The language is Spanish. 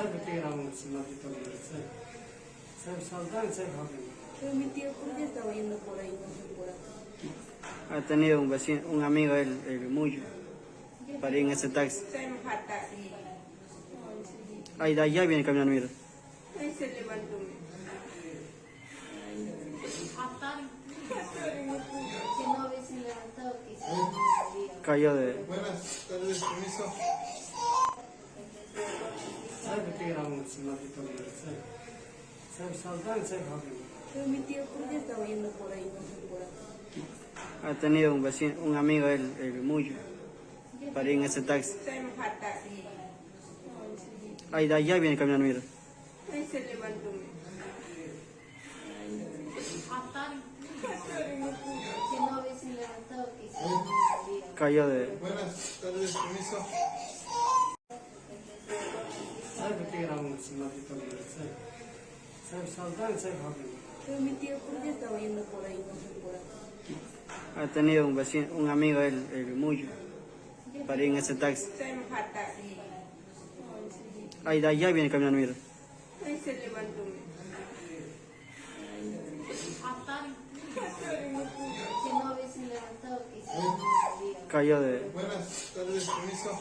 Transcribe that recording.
Sabe que éramos matrimonios, sabe. Sabe Saldan, sabe joven. Pero mi tío, ¿por qué estaba yendo por ahí, no sé por acá? Ha tenido un vecino, un amigo, el, el Muyo, para ir en ese taxi. Ahí de allá viene caminando, mira. Ahí se levantó. Cayó de... Buenas tardes, permiso. Ha tenido un vecino, un amigo, el, el Muyo, para ir en ese taxi. Ahí de allá viene caminando, mira. Ahí se levantó. Cayó de... Buenas tardes, permiso. Sabe que éramos matrimonios, sabe. Sabe Saldan, sabe joven. Pero mi tío, ¿por qué estaba yendo por ahí, no sé por acá? Ha tenido un vecino, un amigo, el, el Muyo, para ir en ese taxi. Ahí de allá viene caminando, mira. Ahí se levantó. Cayó de... Buenas tardes, permiso.